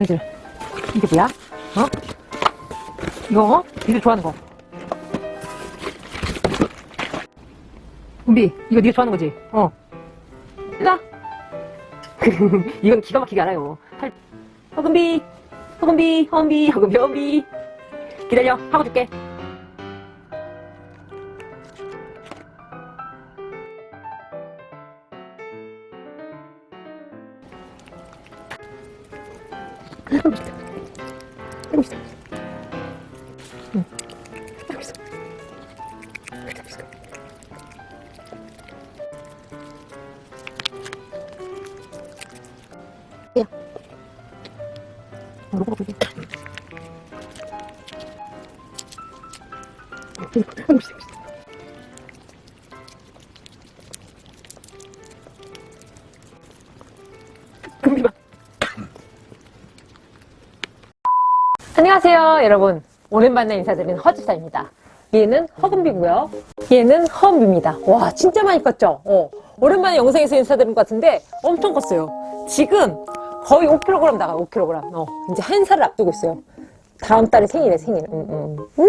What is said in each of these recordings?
이들 이게 뭐야? 어? 이거 어? 니들 좋아하는 거 은비 이거 니가 좋아하는 거지? 어 나? 이건 기가 막히게 알아요 팔... 허금비 허금비 허금비 허금비 허금비 기다려 하고 줄게 하고 싶다 하고 싶다 응 하고 있어 하고 있어 야 어, 로고가 보이게 하고 있어 하고 있어 금비 봐 안녕하세요 여러분. 오랜만에 인사드리는 허집사입니다. 얘는 허금비고요. 얘는 허금비입니다. 와 진짜 많이 컸죠? 어, 오랜만에 영상에서 인사드린 것 같은데 엄청 컸어요. 지금 거의 5kg 나가요 5kg 어, 이제 한 살을 앞두고 있어요. 다음 달에 생일에 생일. 음, 음. 음.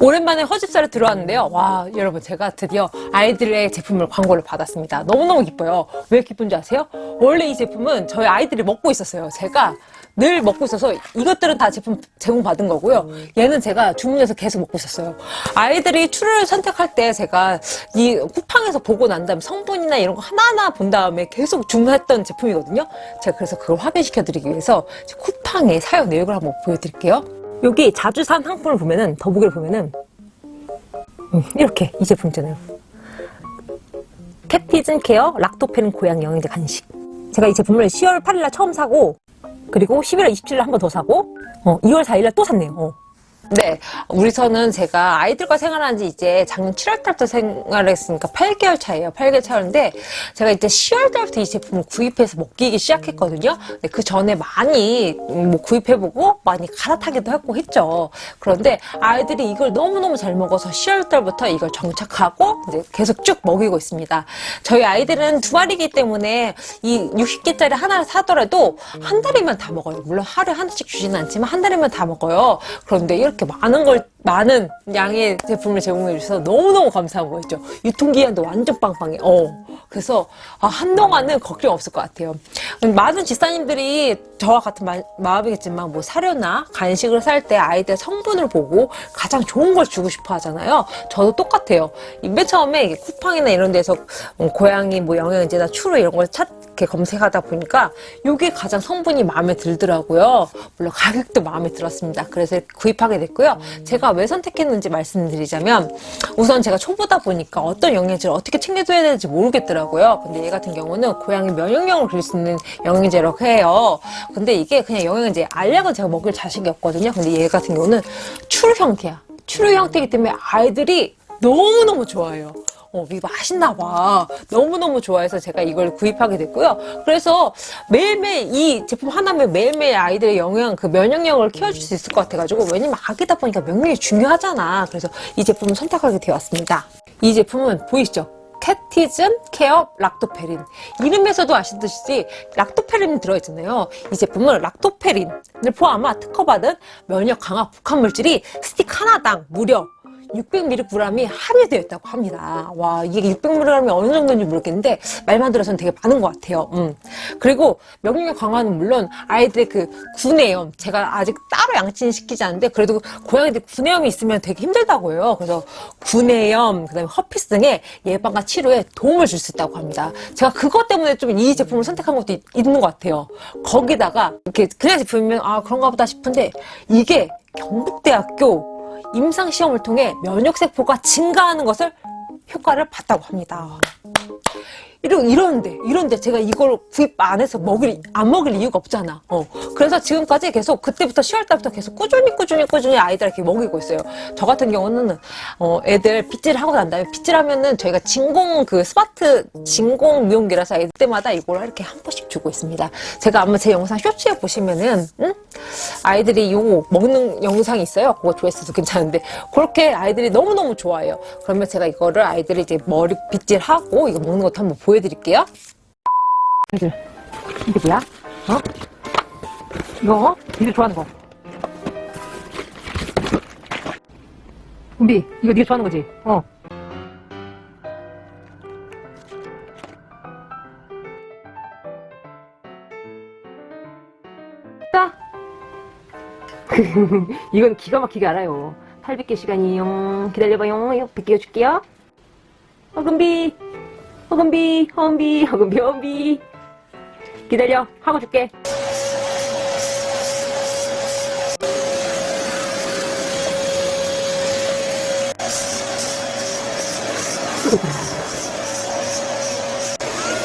오랜만에 허집사를 들어왔는데요. 와, 여러분, 제가 드디어 아이들의 제품을 광고를 받았습니다. 너무너무 기뻐요. 왜 기쁜지 아세요? 원래 이 제품은 저희 아이들이 먹고 있었어요. 제가 늘 먹고 있어서 이것들은 다 제품 제공받은 거고요. 얘는 제가 주문해서 계속 먹고 있었어요. 아이들이 추를 선택할 때 제가 이 쿠팡에서 보고 난 다음에 성분이나 이런 거 하나하나 본 다음에 계속 주문했던 제품이거든요. 제가 그래서 그걸 확인시켜 드리기 위해서 쿠팡의 사용 내역을 한번 보여드릴게요. 여기 자주 산 상품을 보면은 더보기를 보면은 음, 이렇게 이 제품 있잖아요. 캡티즌 케어 락토페린 고양 영양제 간식. 제가 이 제품을 10월 8일날 처음 사고 그리고 11월 27일 한 번 더 사고 어, 2월 4일날 또 샀네요. 어. 네, 우리 저는 제가 아이들과 생활한 지 이제 작년 7월 달부터 생활했으니까 8개월 차예요. 8개월 차였는데 제가 이제 10월 달부터 이 제품을 구입해서 먹기 시작했거든요. 근데 그 전에 많이 뭐 구입해보고 많이 갈아타기도 했고 했죠. 그런데 아이들이 이걸 너무너무 잘 먹어서 10월 달부터 이걸 정착하고 이제 계속 쭉 먹이고 있습니다. 저희 아이들은 두 마리이기 때문에 이 60개짜리 하나를 사더라도 한 달이면 다 먹어요. 물론 하루에 하나씩 주지는 않지만 한 달이면 다 먹어요. 그런데 이렇게 많은 걸 많은 양의 제품을 제공해 주셔서 너무너무 감사한 거였죠. 유통기한도 완전 빵빵해. 어. 그래서 아, 한동안은 걱정 없을 것 같아요. 많은 집사님들이 저와 같은 마, 마음이겠지만 뭐 사료나 간식을 살 때 아이들 성분을 보고 가장 좋은 걸 주고 싶어 하잖아요. 저도 똑같아요. 맨 처음에 쿠팡이나 이런 데서 뭐 고양이 뭐 영양제나 추루 이런 걸 찾, 이렇게 검색하다 보니까 이게 가장 성분이 마음에 들더라고요. 물론 가격도 마음에 들었습니다. 그래서 구입하게 됐고요. 제가 왜 선택했는지 말씀드리자면 우선 제가 초보다 보니까 어떤 영양제를 어떻게 챙겨줘야 되는지 모르겠더라고요. 근데 얘 같은 경우는 고양이 면역력을 줄수 있는 영양제라고 해요. 근데 이게 그냥 영양제 알약은 제가 먹을 자식이 없거든요. 근데 얘 같은 경우는 추루 형태야. 추루 형태이기 때문에 아이들이 너무너무 좋아해요. 어, 이게 맛있나 봐. 너무너무 좋아해서 제가 이걸 구입하게 됐고요. 그래서 매일매일 이 제품 하나면 매일매일 아이들의 영양, 그 면역력을 키워줄 수 있을 것 같아가지고 왜냐면 아기다 보니까 면역력이 중요하잖아. 그래서 이 제품을 선택하게 되었습니다. 이 제품은 보이시죠? 캣티즌 케어 락토페린 이름에서도 아시듯이 락토페린이 들어있잖아요 이 제품은 락토페린을 포함한 특허받은 면역 강화 복합 물질이 스틱 하나당 무려 600mg이 함유되어 있다고 합니다. 와 이게 600mg이 어느 정도인지 모르겠는데 말만 들어서는 되게 많은 것 같아요. 음. 그리고 면역력 강화는 물론 아이들의 그 구내염 제가 아직 따로 양치는 시키지 않는데 그래도 고양이들 구내염이 있으면 되게 힘들다고 해요. 그래서 구내염 그다음에 허피스 등의 예방과 치료에 도움을 줄 수 있다고 합니다. 제가 그것 때문에 좀 이 제품을 선택한 것도 있, 있는 것 같아요. 거기다가 이렇게 그냥 제품이면 아 그런가 보다 싶은데 이게 경북대학교 임상시험을 통해 면역세포가 증가하는 것을 효과를 봤다고 합니다. 이러, 이런데, 이런데 제가 이걸 구입 안 해서 먹일, 안 먹일 이유가 없잖아. 어. 그래서 지금까지 계속, 그때부터 10월 달부터 계속 꾸준히, 꾸준히, 꾸준히 아이들한테 먹이고 있어요. 저 같은 경우는, 어, 애들 빗질 하고 난 다음에 빗질 하면은 저희가 진공 그 스마트 진공 미용기라서 애들 때마다 이걸 이렇게 한 번씩 주고 있습니다. 제가 아마 제 영상 쇼츠에 보시면은, 응? 아이들이 요거 먹는 영상이 있어요. 그거 조회수도 괜찮은데. 그렇게 아이들이 너무너무 좋아해요. 그러면 제가 이거를 아이들이 이제 머리 빗질하고 이거 먹는 것도 한번 보여드릴게요. 이게 뭐야? 어? 이거? 니들 좋아하는 거. 은비 이거 니가 좋아하는 거지? 어. 자. 이건 기가 막히게 알아요. 800개 시간이요 기다려봐요. 이거 100개 줄게요. 허금비 허금비 허금비 허금비 허금비 기다려 하고 줄게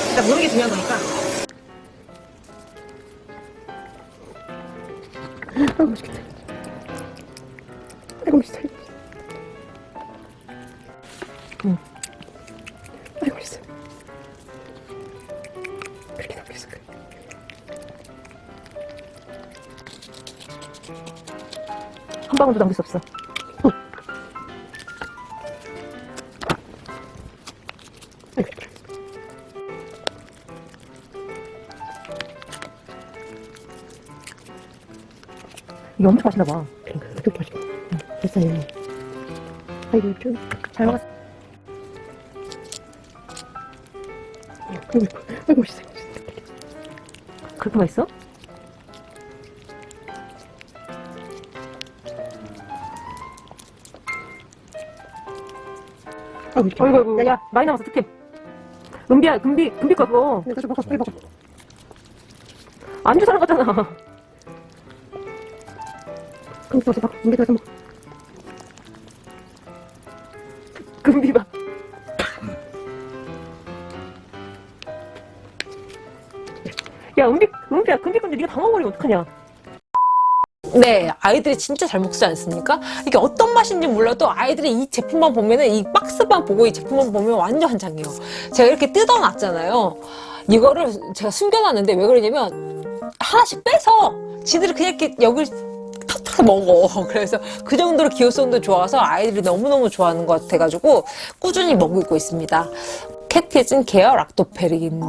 일단 모르는 게 중요한 거니까 아이고 맛있겠다. 아이고 맛있어. 응. 한 방울도 남길 수 없어 그래. 이게 엄청 맛있나 봐 그러니까 그렇게. 응, 됐어요. 아이고 좀. 잘 먹었어 아이고 맛있어. 그렇게 맛있어? 어이구 어이구 야 많이 남았어 특템 은비야 금비 금비 거 그거 좀 먹어 빨리 먹어. 안주 사는 거잖아 그럼 또 먹어. 가서 먹어. 금비 봐 야, 은비, 은비야, 금비 건데 네가 다 먹어버리면 어떡하냐? 네, 아이들이 진짜 잘 먹지 않습니까? 이게 어떤 맛인지 몰라도 아이들이 이 제품만 보면은 이 박스만 보고 이 제품만 보면 완전 환장해요. 제가 이렇게 뜯어놨잖아요. 이거를 제가 숨겨놨는데 왜 그러냐면 하나씩 빼서 지들이 그냥 이렇게 여기 탁탁 먹어. 그래서 그 정도로 기호성도 좋아서 아이들이 너무너무 좋아하는 것 같아가지고 꾸준히 먹고 있습니다. 캣티즌 케어 락토페린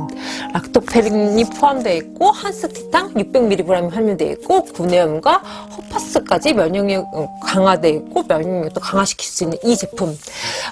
락토페린이 포함되어 있고 한스티탕 600mg이 함유되어 있고 구내염과 허파스까지 면역력 강화되어 있고 면역력도 강화시킬 수 있는 이 제품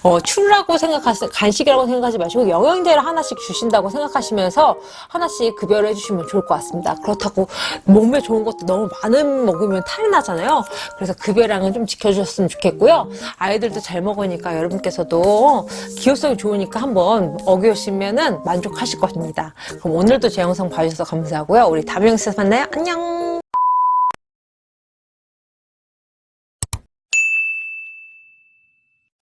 어, 추라고 생각하시 간식이라고 생각하지 마시고 영양제를 하나씩 주신다고 생각하시면서 하나씩 급여를 해주시면 좋을 것 같습니다 그렇다고 몸에 좋은 것도 너무 많은 먹으면 탈이 나잖아요 그래서 급여량은 좀 지켜주셨으면 좋겠고요 아이들도 잘 먹으니까 여러분께서도 기호성이 좋으니까 한번 어기오시면은 만족하실 것입니다. 그럼 오늘도 제 영상 봐주셔서 감사하고요. 우리 다음 영상에서 만나요. 안녕!